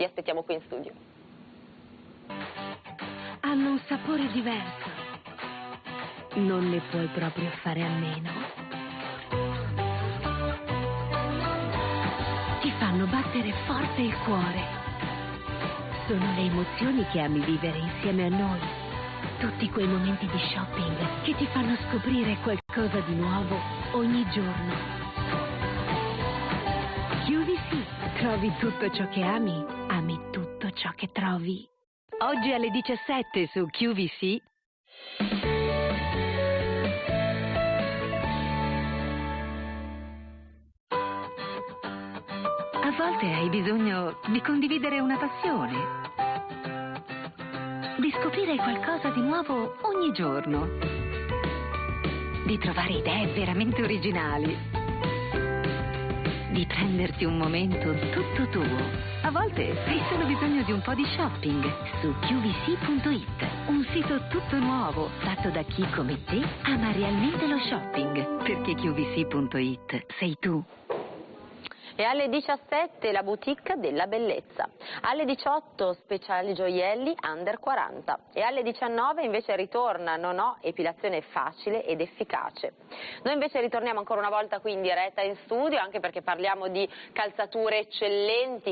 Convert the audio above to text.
Vi aspettiamo qui in studio. Hanno un sapore diverso. Non ne puoi proprio fare a meno. Ti fanno battere forte il cuore. Sono le emozioni che ami vivere insieme a noi. Tutti quei momenti di shopping che ti fanno scoprire qualcosa di nuovo ogni giorno. QVC, trovi tutto ciò che ami, ciò che trovi. Oggi alle 17 su QVC. A volte hai bisogno di condividere una passione, di scoprire qualcosa di nuovo ogni giorno, di trovare idee veramente originali, di prenderti un momento tutto tuo. A volte hai solo bisogno di un po' di shopping su qvc.it, un sito tutto nuovo fatto da chi come te ama realmente lo shopping, perché qvc.it sei tu. E alle 17 la boutique della bellezza. Alle 18 speciali gioielli under 40. E alle 19 invece ritorna Non ho epilazione facile ed efficace. Noi invece ritorniamo ancora una volta qui in diretta in studio anche perché parliamo di calzature eccellenti